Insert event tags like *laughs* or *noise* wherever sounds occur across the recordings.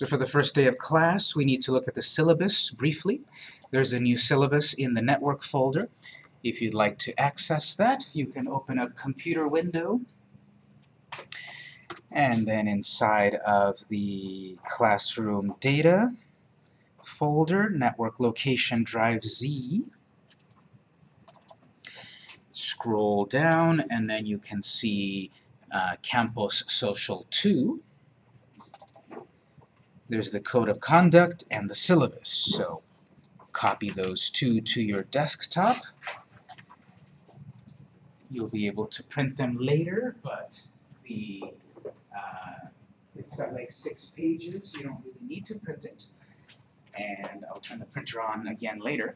So for the first day of class, we need to look at the syllabus briefly. There's a new syllabus in the network folder. If you'd like to access that, you can open up Computer Window, and then inside of the Classroom Data folder, Network Location Drive Z, scroll down, and then you can see uh, Campus Social 2. There's the Code of Conduct and the syllabus, so copy those two to your desktop. You'll be able to print them later, but the uh, it's got like six pages, you don't really need to print it. And I'll turn the printer on again later.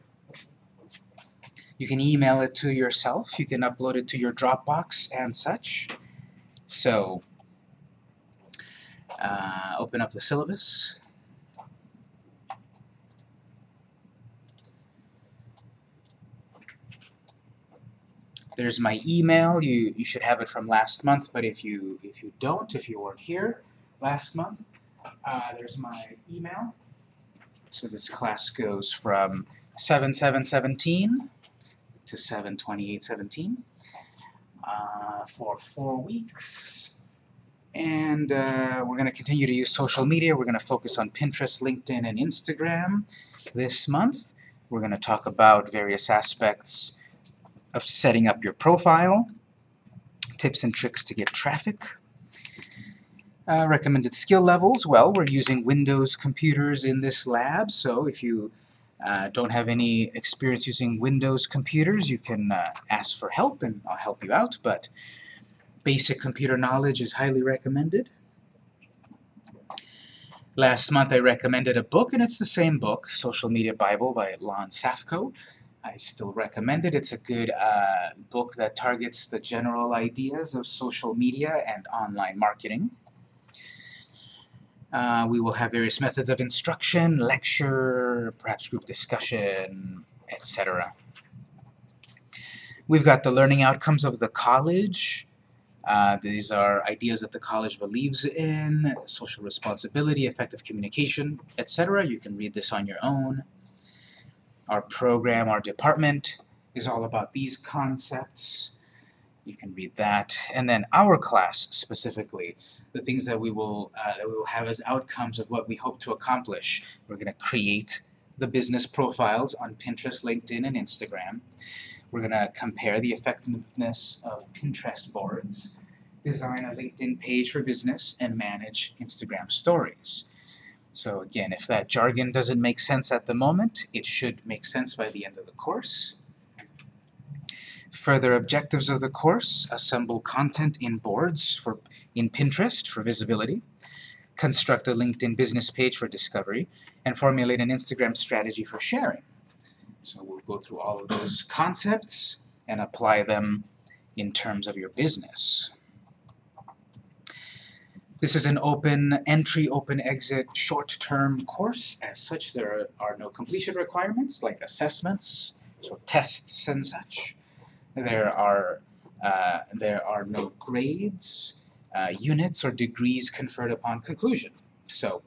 You can email it to yourself, you can upload it to your Dropbox and such. So, uh, open up the syllabus. There's my email. You, you should have it from last month, but if you, if you don't, if you weren't here last month, uh, there's my email. So this class goes from 7717 to 72817 uh, for four weeks. And uh, we're going to continue to use social media. We're going to focus on Pinterest, LinkedIn, and Instagram this month. We're going to talk about various aspects of setting up your profile, tips and tricks to get traffic. Uh, recommended skill levels, well, we're using Windows computers in this lab, so if you uh, don't have any experience using Windows computers, you can uh, ask for help and I'll help you out, but basic computer knowledge is highly recommended. Last month I recommended a book, and it's the same book, Social Media Bible by Lon Safko. I still recommend it. It's a good uh, book that targets the general ideas of social media and online marketing. Uh, we will have various methods of instruction, lecture, perhaps group discussion, etc. We've got the learning outcomes of the college. Uh, these are ideas that the college believes in, social responsibility, effective communication, etc. You can read this on your own. Our program, our department is all about these concepts. You can read that. And then our class specifically, the things that we will uh, that we will have as outcomes of what we hope to accomplish. We're going to create the business profiles on Pinterest, LinkedIn, and Instagram. We're going to compare the effectiveness of Pinterest boards, design a LinkedIn page for business, and manage Instagram stories. So again, if that jargon doesn't make sense at the moment, it should make sense by the end of the course. Further objectives of the course, assemble content in boards for in Pinterest for visibility, construct a LinkedIn business page for discovery, and formulate an Instagram strategy for sharing. So we'll go through all of those concepts and apply them in terms of your business. This is an open entry, open exit, short-term course. As such, there are no completion requirements like assessments, so tests and such. There are uh, there are no grades, uh, units, or degrees conferred upon conclusion. So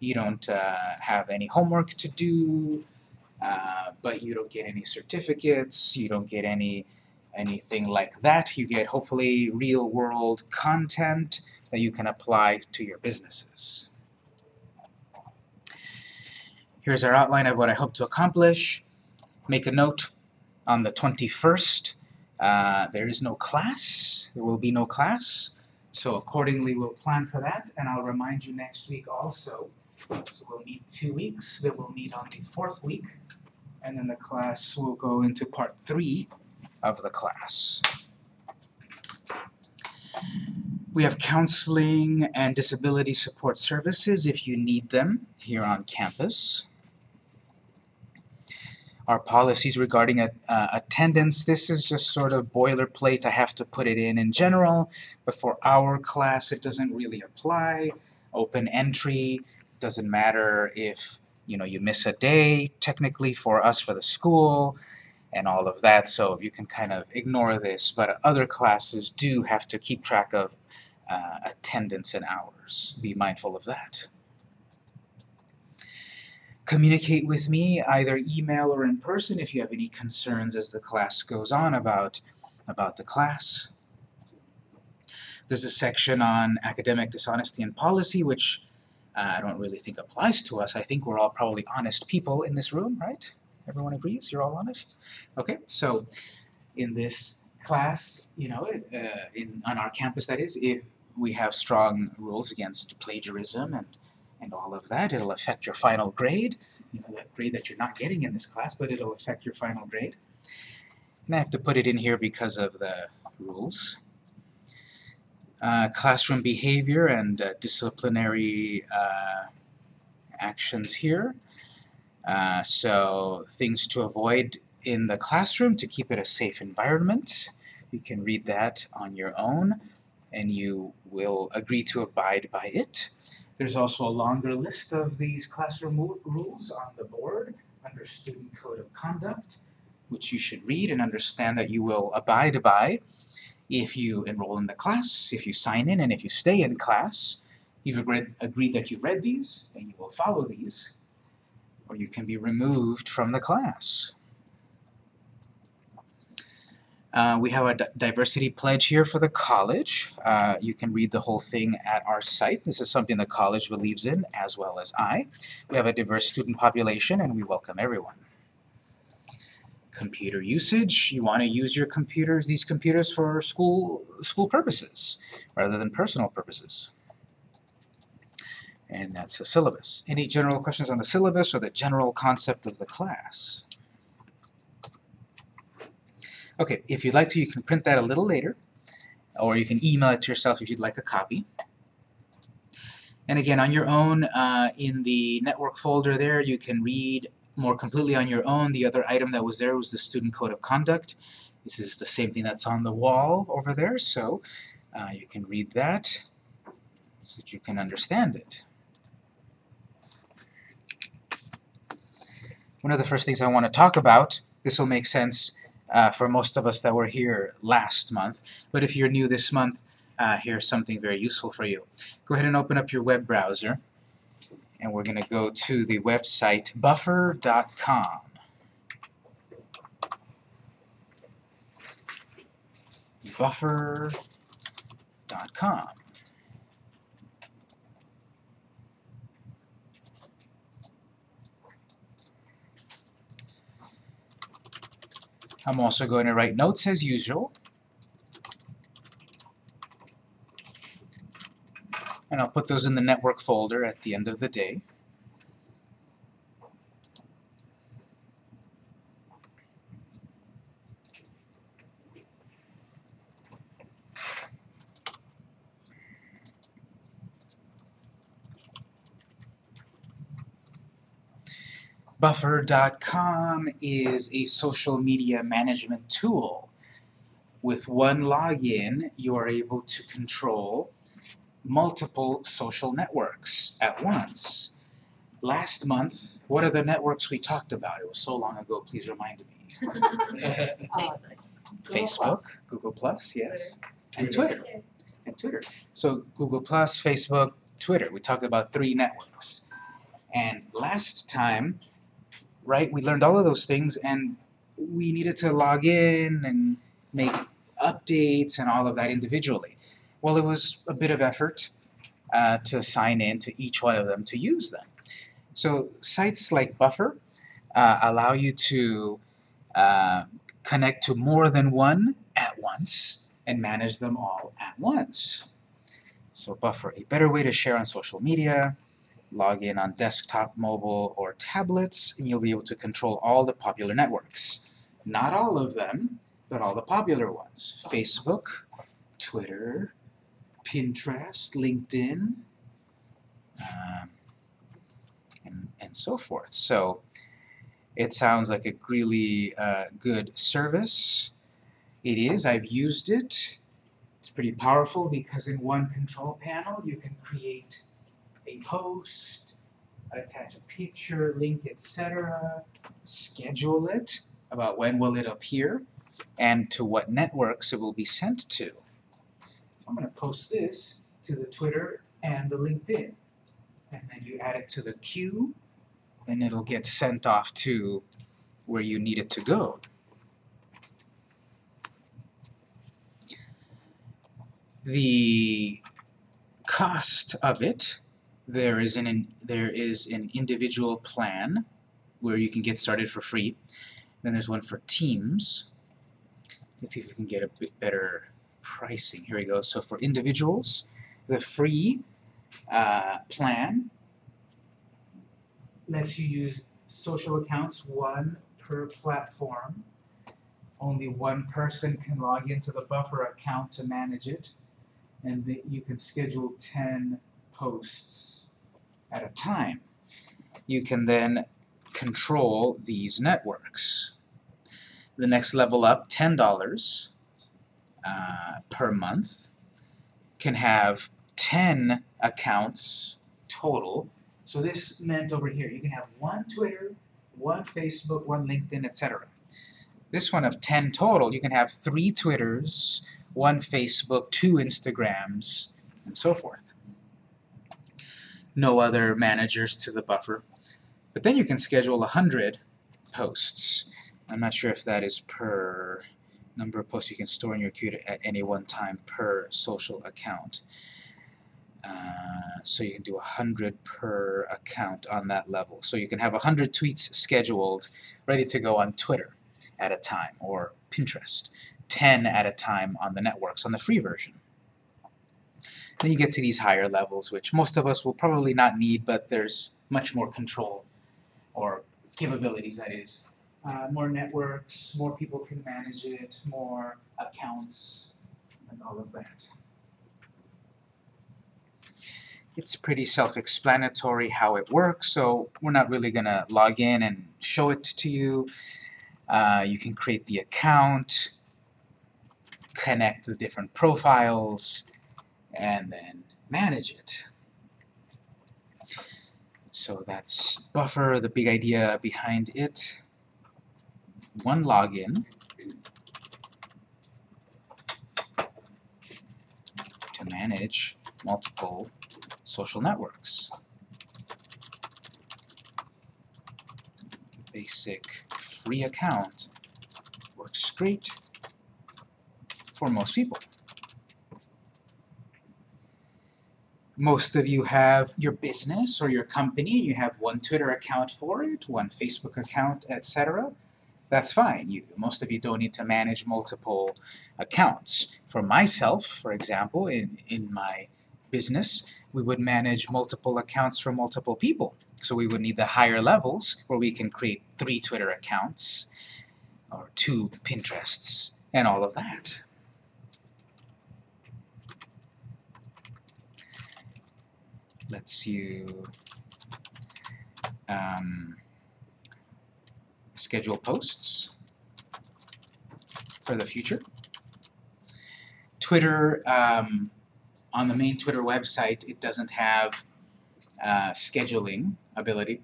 you don't uh, have any homework to do, uh, but you don't get any certificates, you don't get any anything like that. You get hopefully real-world content that you can apply to your businesses. Here's our outline of what I hope to accomplish. Make a note on the 21st. Uh, there is no class. There will be no class. So accordingly, we'll plan for that, and I'll remind you next week also. So we'll meet two weeks. Then we'll meet on the fourth week, and then the class will go into part three of the class. We have counseling and disability support services if you need them here on campus. Our policies regarding uh, attendance, this is just sort of boilerplate. I have to put it in in general, but for our class it doesn't really apply. Open entry, doesn't matter if you know you miss a day technically for us for the school and all of that, so you can kind of ignore this, but other classes do have to keep track of uh, attendance and hours. Be mindful of that. communicate with me either email or in person if you have any concerns as the class goes on about, about the class. There's a section on academic dishonesty and policy, which uh, I don't really think applies to us. I think we're all probably honest people in this room, right? Everyone agrees? You're all honest? Okay, so in this class, you know, uh, in, on our campus that is, if we have strong rules against plagiarism and, and all of that. It'll affect your final grade, you know, that grade that you're not getting in this class, but it'll affect your final grade. And I have to put it in here because of the rules. Uh, classroom behavior and uh, disciplinary uh, actions here. Uh, so things to avoid in the classroom to keep it a safe environment. You can read that on your own and you will agree to abide by it. There's also a longer list of these classroom rules on the board under Student Code of Conduct, which you should read and understand that you will abide by if you enroll in the class, if you sign in, and if you stay in class. You've agreed, agreed that you read these, and you will follow these, or you can be removed from the class. Uh, we have a diversity pledge here for the college. Uh, you can read the whole thing at our site. This is something the college believes in, as well as I. We have a diverse student population, and we welcome everyone. Computer usage. You want to use your computers, these computers, for school, school purposes, rather than personal purposes. And that's the syllabus. Any general questions on the syllabus or the general concept of the class? Okay, if you'd like to, you can print that a little later, or you can email it to yourself if you'd like a copy. And again, on your own, uh, in the network folder there, you can read more completely on your own. The other item that was there was the Student Code of Conduct. This is the same thing that's on the wall over there, so uh, you can read that so that you can understand it. One of the first things I want to talk about, this will make sense uh, for most of us that were here last month. But if you're new this month, uh, here's something very useful for you. Go ahead and open up your web browser, and we're going to go to the website buffer.com. buffer.com. I'm also going to write notes as usual. And I'll put those in the network folder at the end of the day. Buffer.com is a social media management tool. With one login, you are able to control multiple social networks at once. Last month, what are the networks we talked about? It was so long ago, please remind me. *laughs* Uh, Facebook. Facebook, Google Plus, yes, and Twitter, and Twitter. So Google Plus, Facebook, Twitter, we talked about three networks. And last time, right? We learned all of those things and we needed to log in and make updates and all of that individually. Well, it was a bit of effort uh, to sign in to each one of them to use them. So sites like Buffer uh, allow you to uh, connect to more than one at once and manage them all at once. So Buffer, a better way to share on social media, log in on desktop, mobile, or tablets, and you'll be able to control all the popular networks. Not all of them, but all the popular ones. Facebook, Twitter, Pinterest, LinkedIn, um, and, and so forth. So it sounds like a really uh, good service. It is. I've used it. It's pretty powerful because in one control panel you can create a post, attach a picture, link, etc., schedule it about when will it appear, and to what networks it will be sent to. So I'm going to post this to the Twitter and the LinkedIn. And then you add it to the queue and it'll get sent off to where you need it to go. The cost of it, there is an there is an individual plan where you can get started for free. Then there's one for teams. Let's see if we can get a bit better pricing. Here we go. So for individuals, the free uh, plan lets you use social accounts, one per platform. Only one person can log into the buffer account to manage it, and that you can schedule 10 posts at a time. You can then control these networks. The next level up, $10 uh, per month, can have 10 accounts total. So this meant over here, you can have one Twitter, one Facebook, one LinkedIn, etc. This one of 10 total, you can have three Twitters, one Facebook, two Instagrams, and so forth. No other managers to the buffer. But then you can schedule 100 posts. I'm not sure if that is per number of posts you can store in your queue at any one time per social account. Uh, so you can do 100 per account on that level. So you can have 100 tweets scheduled, ready to go on Twitter at a time, or Pinterest, 10 at a time on the networks on the free version. Then you get to these higher levels, which most of us will probably not need, but there's much more control, or capabilities that is. Uh, more networks, more people can manage it, more accounts, and all of that. It's pretty self-explanatory how it works, so we're not really going to log in and show it to you. Uh, you can create the account, connect the different profiles, and then manage it. So that's Buffer, the big idea behind it. One login to manage multiple social networks. Basic free account works great for most people. Most of you have your business or your company, you have one Twitter account for it, one Facebook account, etc. That's fine. You, most of you don't need to manage multiple accounts. For myself, for example, in, in my business, we would manage multiple accounts for multiple people. So we would need the higher levels where we can create three Twitter accounts or two Pinterests and all of that. Lets you um, schedule posts for the future. Twitter um, on the main Twitter website, it doesn't have uh, scheduling ability.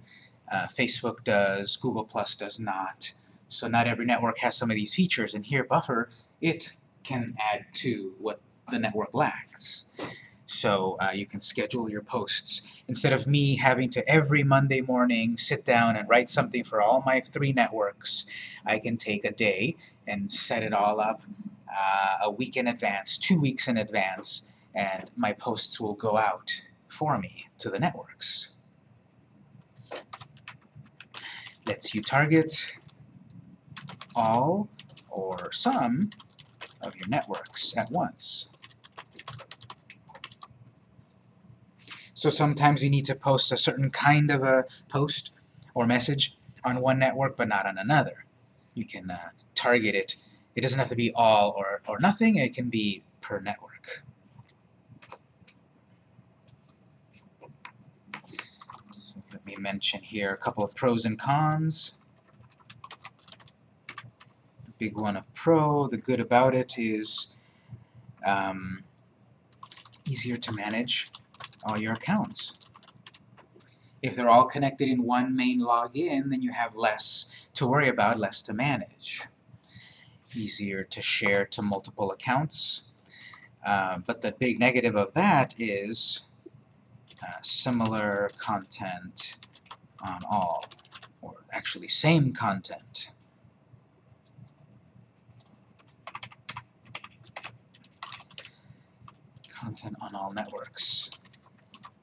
Uh, Facebook does, Google Plus does not. So not every network has some of these features, and here Buffer, it can add to what the network lacks. So uh, you can schedule your posts. Instead of me having to every Monday morning sit down and write something for all my three networks, I can take a day and set it all up uh, a week in advance, two weeks in advance, and my posts will go out for me to the networks. Lets you target all or some of your networks at once. So sometimes you need to post a certain kind of a post or message on one network but not on another. You can uh, target it. It doesn't have to be all or, or nothing, it can be per network. So let me mention here a couple of pros and cons. The big one of pro, the good about it is um, easier to manage all your accounts. If they're all connected in one main login, then you have less to worry about, less to manage. Easier to share to multiple accounts. Uh, but the big negative of that is uh, similar content on all, or actually same content. Content on all networks.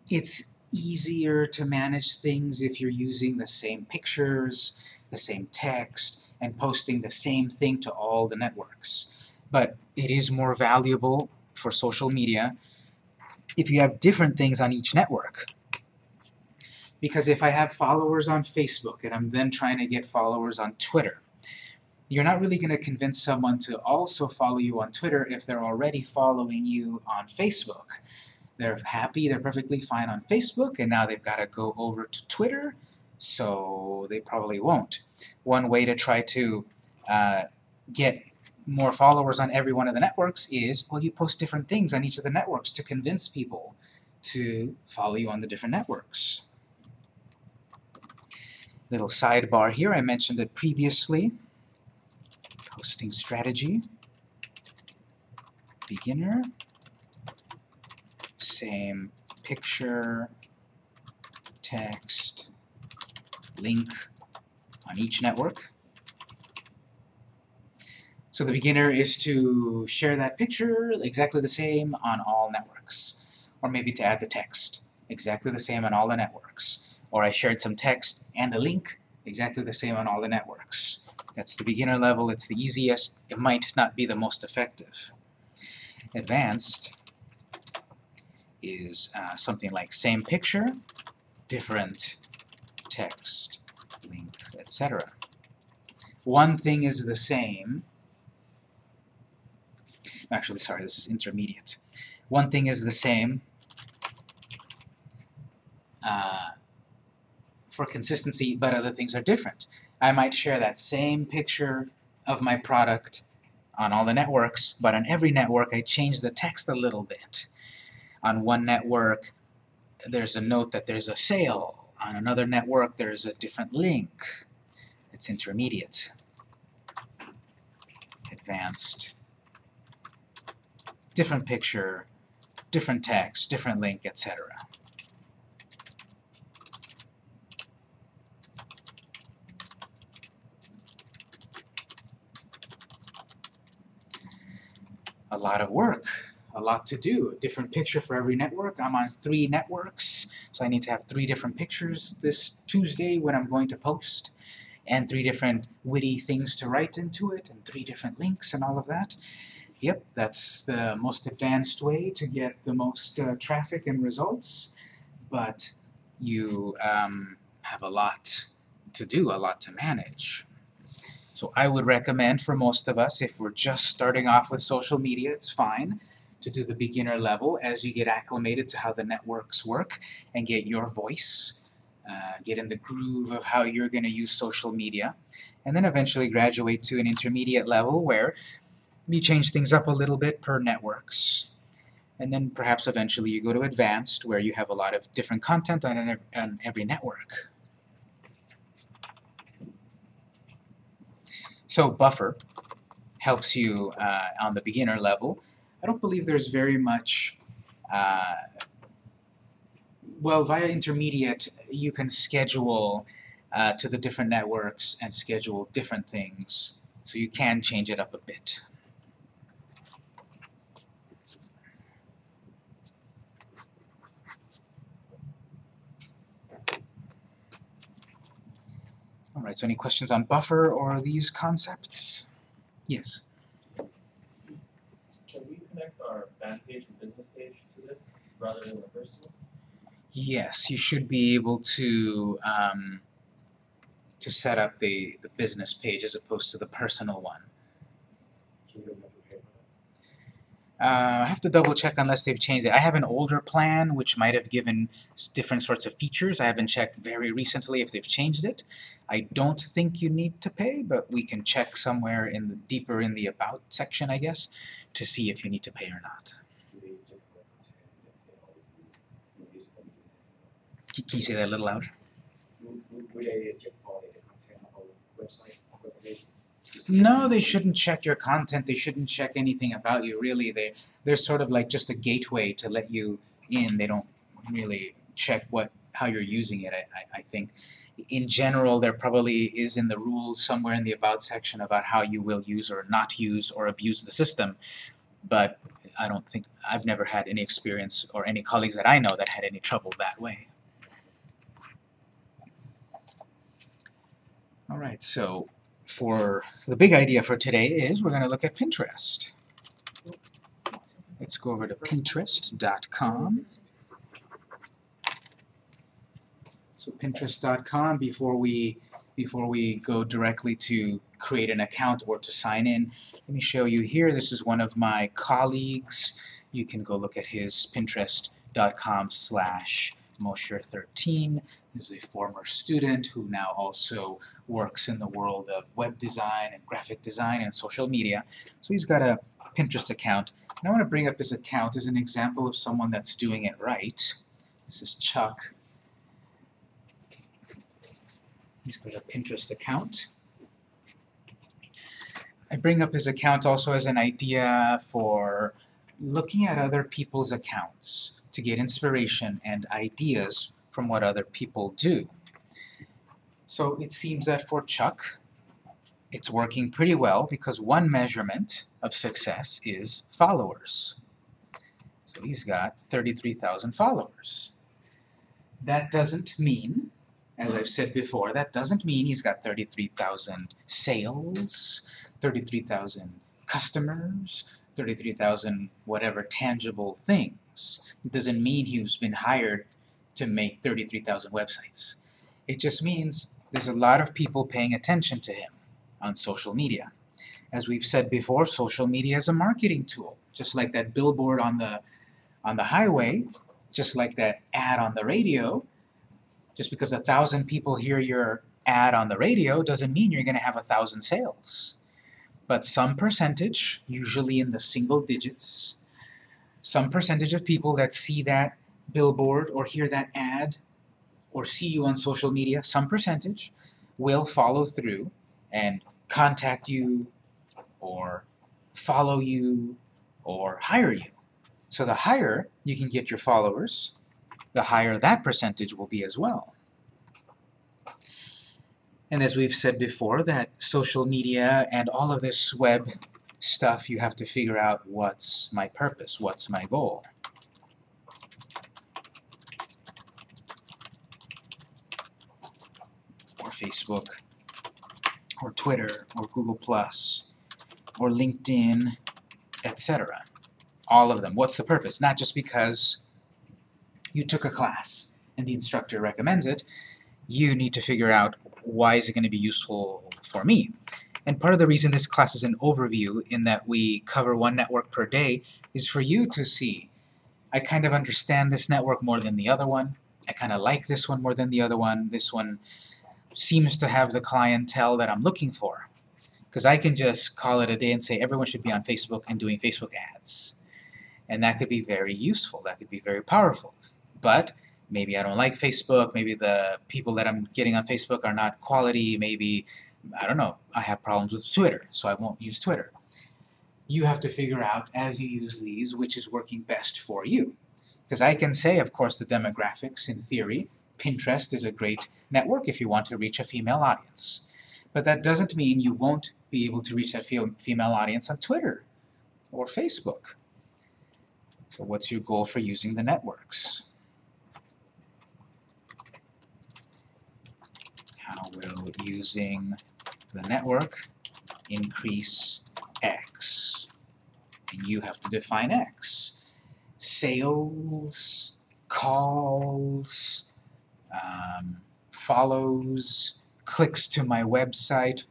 It's easier to manage things if you're using the same pictures, the same text, and posting the same thing to all the networks. But it is more valuable for social media if you have different things on each network. Because if I have followers on Facebook and I'm then trying to get followers on Twitter, you're not really going to convince someone to also follow you on Twitter if they're already following you on Facebook. They're happy, they're perfectly fine on Facebook, and now they've got to go over to Twitter, so they probably won't. One way to try to uh, get more followers on every one of the networks is, well, you post different things on each of the networks to convince people to follow you on the different networks. Little sidebar here, I mentioned it previously. Posting strategy, beginner, same picture, text, link on each network. So the beginner is to share that picture exactly the same on all networks. Or maybe to add the text exactly the same on all the networks. Or I shared some text and a link exactly the same on all the networks. That's the beginner level, it's the easiest, it might not be the most effective. Advanced is uh, something like same picture, different text, link, etc. One thing is the same, actually sorry, this is intermediate. One thing is the same uh, for consistency, but other things are different. I might share that same picture of my product on all the networks, but on every network I change the text a little bit. On one network, there's a note that there's a sale. On another network, there's a different link. It's intermediate. Advanced. Different picture, different text, different link, etc. a lot of work, a lot to do, a different picture for every network. I'm on three networks, so I need to have three different pictures this Tuesday when I'm going to post, and three different witty things to write into it, and three different links and all of that. Yep, that's the most advanced way to get the most uh, traffic and results, but you um, have a lot to do, a lot to manage. So I would recommend for most of us, if we're just starting off with social media, it's fine to do the beginner level as you get acclimated to how the networks work and get your voice, uh, get in the groove of how you're going to use social media, and then eventually graduate to an intermediate level where you change things up a little bit per networks. And then perhaps eventually you go to advanced where you have a lot of different content on, on every network. So buffer helps you uh, on the beginner level. I don't believe there's very much, uh, well, via intermediate you can schedule uh, to the different networks and schedule different things, so you can change it up a bit. Alright, so any questions on buffer or these concepts? Yes? Our fan page and business page to this rather than the personal? Yes, you should be able to um, to set up the, the business page as opposed to the personal one. So we don't have to pay for Uh, I have to double check unless they've changed it. I have an older plan which might have given different sorts of features. I haven't checked very recently if they've changed it. I don't think you need to pay, but we can check somewhere in the deeper in the about section, I guess, to see if you need to pay or not. can you say that a little louder? No, they shouldn't check your content. They shouldn't check anything about you, really. They, they're sort of like just a gateway to let you in. They don't really check what how you're using it, I, I, I think. In general, there probably is in the rules somewhere in the about section about how you will use or not use or abuse the system. But I don't think, I've never had any experience or any colleagues that I know that had any trouble that way. Alright, so for the big idea for today is we're gonna look at Pinterest. Let's go over to pinterest.com. So pinterest.com before we before we go directly to create an account or to sign in, let me show you here. This is one of my colleagues. You can go look at his pinterest.com slash Mosher13. He's a former student who now also works in the world of web design and graphic design and social media. So he's got a Pinterest account. And I want to bring up his account as an example of someone that's doing it right. This is Chuck. He's got a Pinterest account. I bring up his account also as an idea for looking at other people's accounts to get inspiration and ideas from what other people do. So it seems that for Chuck, it's working pretty well because one measurement of success is followers. So he's got 33,000 followers. That doesn't mean, as I've said before, that doesn't mean he's got 33,000 sales, 33,000 customers, 33,000 whatever tangible things. It doesn't mean he's been hired to make 33,000 websites. It just means there's a lot of people paying attention to him on social media. As we've said before, social media is a marketing tool, just like that billboard on the on the highway, just like that ad on the radio. Just because a thousand people hear your ad on the radio doesn't mean you're going to have a thousand sales. But some percentage, usually in the single digits, some percentage of people that see that billboard or hear that ad or see you on social media, some percentage will follow through and contact you or follow you or hire you. So the higher you can get your followers, the higher that percentage will be as well. And as we've said before, that social media and all of this web stuff, you have to figure out what's my purpose, what's my goal. Facebook, or Twitter, or Google+, or LinkedIn, etc. All of them. What's the purpose? Not just because you took a class and the instructor recommends it, you need to figure out why is it going to be useful for me. And part of the reason this class is an overview in that we cover one network per day is for you to see, I kind of understand this network more than the other one, I kind of like this one more than the other one, this one seems to have the clientele that I'm looking for. Because I can just call it a day and say everyone should be on Facebook and doing Facebook ads. And that could be very useful, that could be very powerful. But maybe I don't like Facebook, maybe the people that I'm getting on Facebook are not quality, maybe, I don't know, I have problems with Twitter, so I won't use Twitter. You have to figure out, as you use these, which is working best for you. Because I can say, of course, the demographics in theory, Pinterest is a great network if you want to reach a female audience. But that doesn't mean you won't be able to reach that female audience on Twitter or Facebook. So what's your goal for using the networks? How will using the network increase X? And you have to define X. Sales, calls, um, follows, clicks to my website.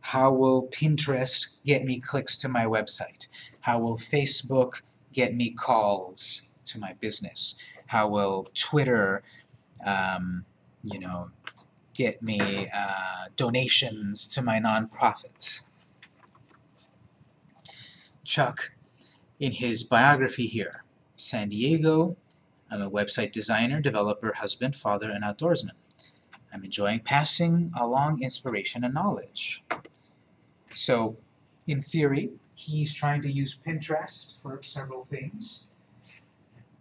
How will Pinterest get me clicks to my website? How will Facebook get me calls to my business? How will Twitter, um, you know, get me uh, donations to my nonprofit? Chuck, in his biography here, San Diego, I'm a website designer, developer, husband, father, and outdoorsman. I'm enjoying passing along inspiration and knowledge. So, in theory, he's trying to use Pinterest for several things.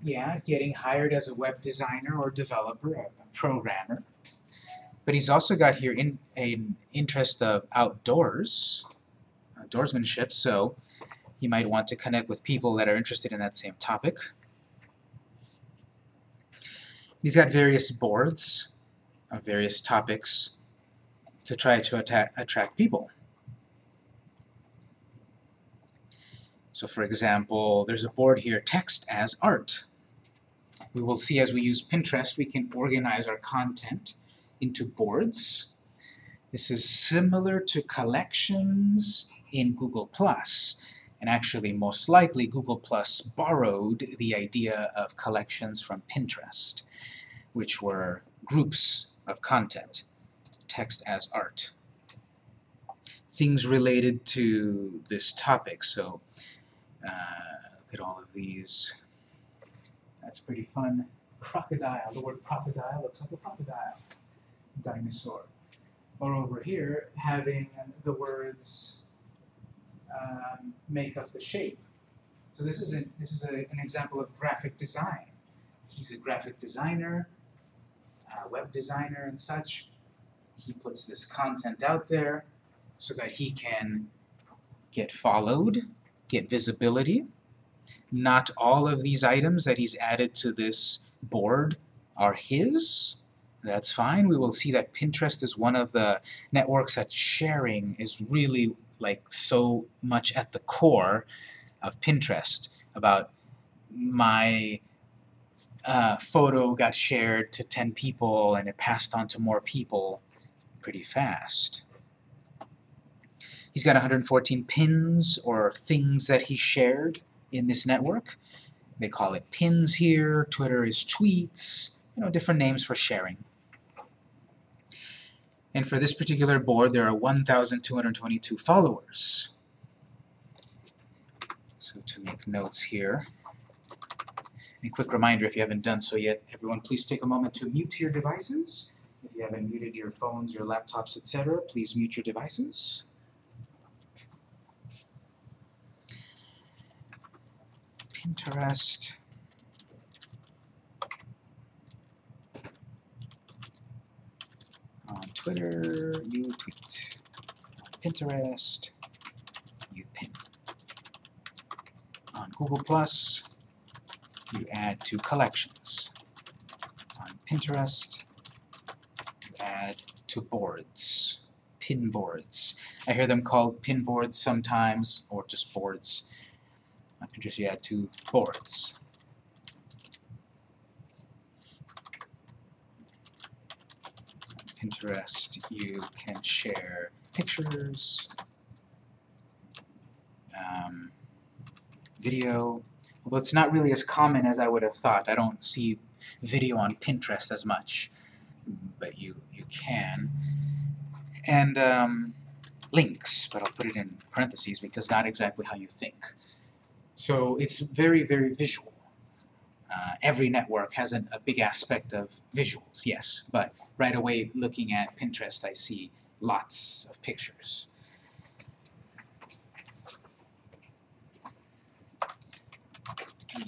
yeah, getting hired as a web designer or developer, a programmer. But he's also got here in an interest of outdoors, outdoorsmanship, so you might want to connect with people that are interested in that same topic. He's got various boards of various topics to try to attract people. So for example, there's a board here, text as art. We will see as we use Pinterest, we can organize our content into boards. This is similar to collections in Google+. And actually, most likely, Google Plus borrowed the idea of collections from Pinterest, which were groups of content, text as art. Things related to this topic, so uh, look at all of these. That's pretty fun. Crocodile, the word crocodile looks like a crocodile. Dinosaur. Or over here, having the words um, make up the shape. So this is, a, this is a, an example of graphic design. He's a graphic designer, uh, web designer and such. He puts this content out there so that he can get followed, get visibility. Not all of these items that he's added to this board are his. That's fine. We will see that Pinterest is one of the networks that sharing is really like so much at the core of Pinterest about my uh, photo got shared to 10 people and it passed on to more people pretty fast. He's got 114 pins or things that he shared in this network. They call it pins here, Twitter is tweets, you know, different names for sharing. And for this particular board, there are 1,222 followers. So to make notes here, and a quick reminder, if you haven't done so yet, everyone please take a moment to mute your devices. If you haven't muted your phones, your laptops, etc., please mute your devices. Pinterest. On Twitter, you tweet. On Pinterest, you pin. On Google Plus, you add to collections. On Pinterest, you add to boards, pin boards. I hear them called pin boards sometimes, or just boards. On Pinterest, you add to boards. On Pinterest, you can share pictures, um, video, although it's not really as common as I would have thought. I don't see video on Pinterest as much, but you, you can. And um, links, but I'll put it in parentheses because not exactly how you think. So it's very, very visual. Uh, every network has an, a big aspect of visuals, yes, but right away looking at Pinterest I see lots of pictures.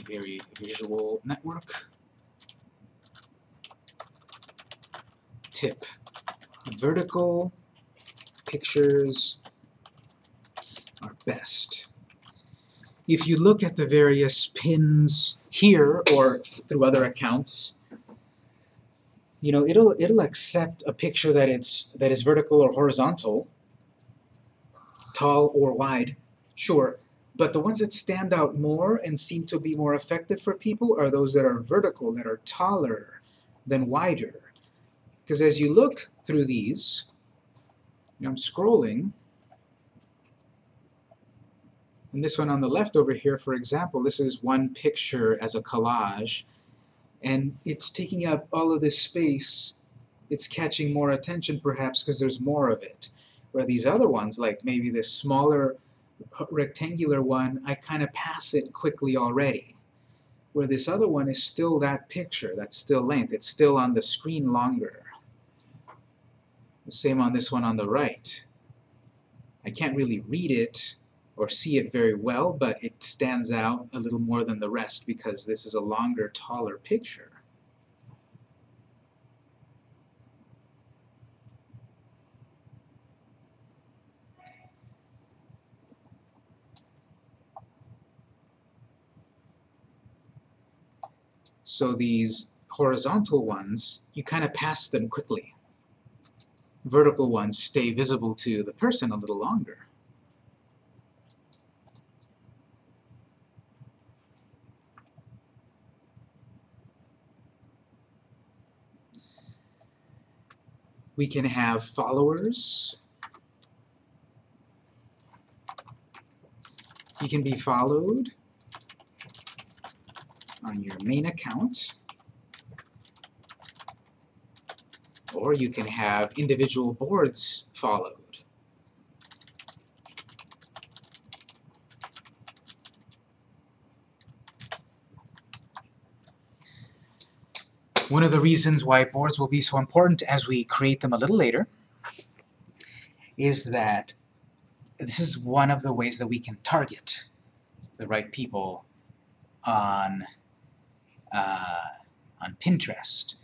Very visual network. Tip. Vertical pictures are best. If you look at the various pins here or through other accounts, you know, it'll it'll accept a picture that it's that is vertical or horizontal, tall or wide, sure. But the ones that stand out more and seem to be more effective for people are those that are vertical, that are taller than wider. Because as you look through these, I'm scrolling, and this one on the left over here, for example, this is one picture as a collage, and it's taking up all of this space. It's catching more attention perhaps because there's more of it. Where these other ones, like maybe this smaller rectangular one, I kind of pass it quickly already. Where this other one is still that picture, that's still length, it's still on the screen longer. The same on this one on the right. I can't really read it or see it very well, but it stands out a little more than the rest because this is a longer, taller picture. So these horizontal ones, you kind of pass them quickly. Vertical ones stay visible to the person a little longer. We can have followers. You can be followed on your main account. Or you can have individual boards followed. One of the reasons why boards will be so important as we create them a little later is that this is one of the ways that we can target the right people on uh, on Pinterest.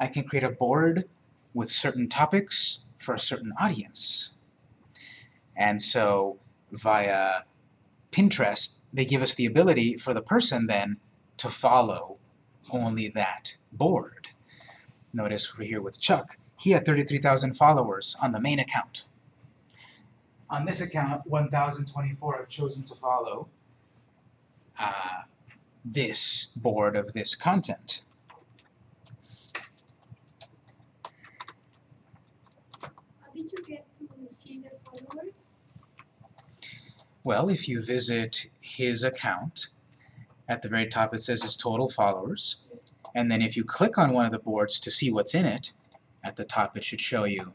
I can create a board with certain topics for a certain audience. And so via Pinterest, they give us the ability for the person then to follow only that board. Notice we're here with Chuck, he had 33,000 followers on the main account. On this account, 1,024 have chosen to follow uh, this board of this content. Did you get to see the followers? Well, if you visit his account, at the very top it says his total followers, and then if you click on one of the boards to see what's in it, at the top it should show you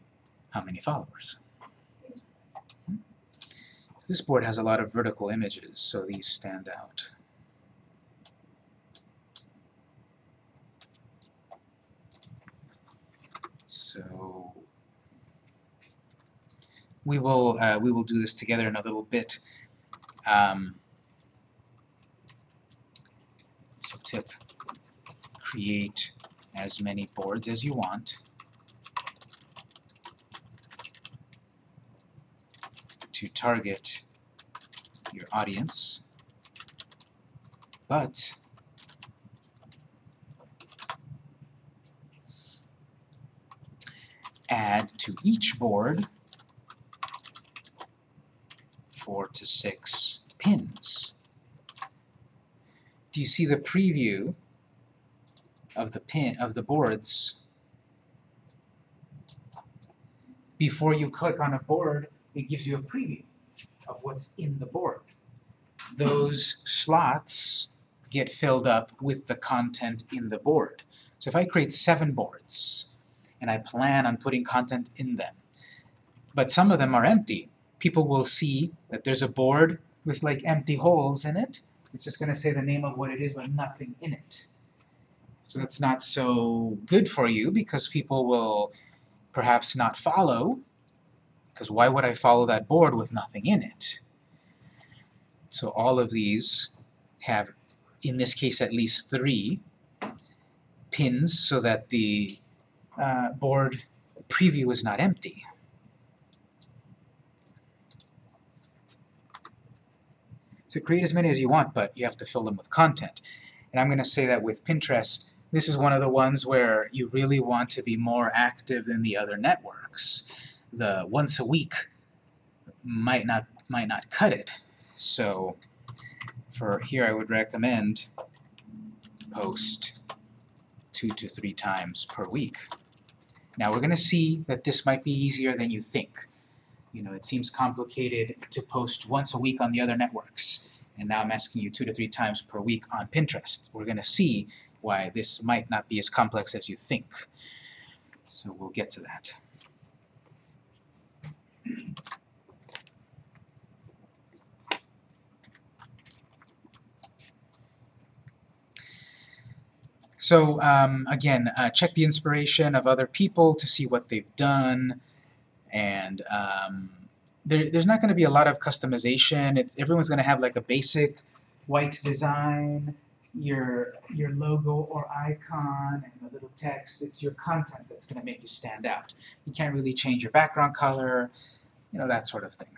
how many followers. Hmm? This board has a lot of vertical images, so these stand out. So we will uh, we will do this together in a little bit. Um, so tip: create as many boards as you want. to target your audience, but add to each board four to six pins. Do you see the preview of the pin of the boards? Before you click on a board, it gives you a preview of what's in the board. Those slots get filled up with the content in the board. So if I create seven boards, and I plan on putting content in them, but some of them are empty, people will see that there's a board with like empty holes in it. It's just going to say the name of what it is, but nothing in it. So that's not so good for you because people will perhaps not follow because why would I follow that board with nothing in it? So all of these have, in this case at least three, pins so that the uh, board preview is not empty. So create as many as you want, but you have to fill them with content. And I'm going to say that with Pinterest, this is one of the ones where you really want to be more active than the other networks the once a week might not might not cut it. So for here I would recommend post two to three times per week. Now we're going to see that this might be easier than you think. You know, it seems complicated to post once a week on the other networks, and now I'm asking you two to three times per week on Pinterest. We're going to see why this might not be as complex as you think. So we'll get to that. So um, again, uh, check the inspiration of other people to see what they've done, and um, there, there's not going to be a lot of customization. It's, everyone's going to have like a basic white design, your your logo or icon, and a little text. It's your content that's going to make you stand out. You can't really change your background color, you know, that sort of thing.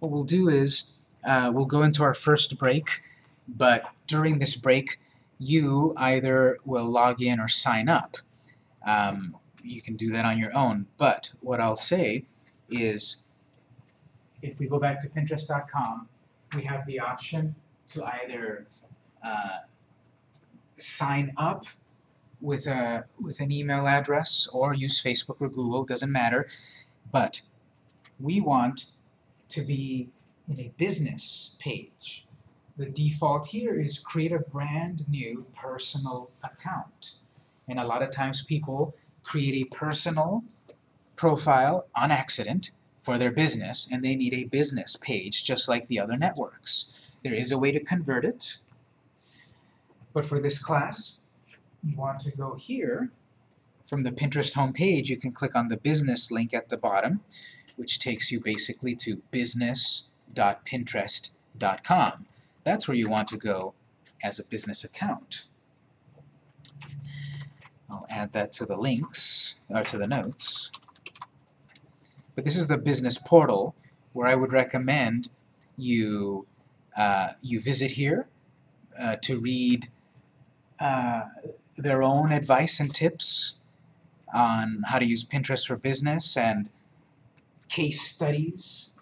What we'll do is uh, we'll go into our first break, but during this break, you either will log in or sign up. Um, you can do that on your own, but what I'll say is if we go back to Pinterest.com, we have the option to either uh, sign up with a with an email address or use Facebook or Google, doesn't matter. But we want to be in a business page. The default here is create a brand new personal account. And a lot of times people create a personal profile on accident for their business and they need a business page just like the other networks. There is a way to convert it, but for this class, you want to go here. From the Pinterest homepage, you can click on the business link at the bottom, which takes you basically to business.pinterest.com. That's where you want to go as a business account. I'll add that to the links, or to the notes. But this is the business portal where I would recommend you uh, you visit here uh, to read uh, their own advice and tips on how to use Pinterest for business and case studies.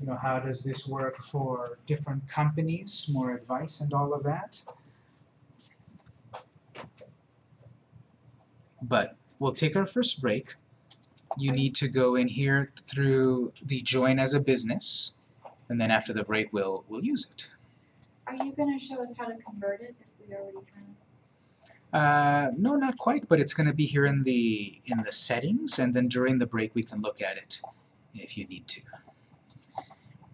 You know, how does this work for different companies, more advice and all of that. But we'll take our first break. You need to go in here through the join as a business, and then after the break we'll we'll use it. Are you gonna show us how to convert it if we already of? Uh, no, not quite, but it's going to be here in the in the settings, and then during the break we can look at it if you need to.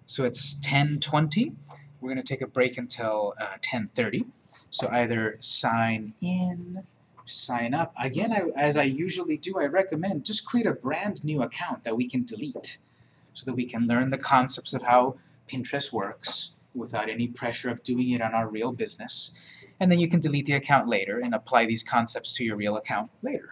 So it's 10:20. We're going to take a break until uh, 10:30. So either sign in, sign up. Again, I, as I usually do, I recommend just create a brand new account that we can delete, so that we can learn the concepts of how Pinterest works without any pressure of doing it on our real business and then you can delete the account later and apply these concepts to your real account later.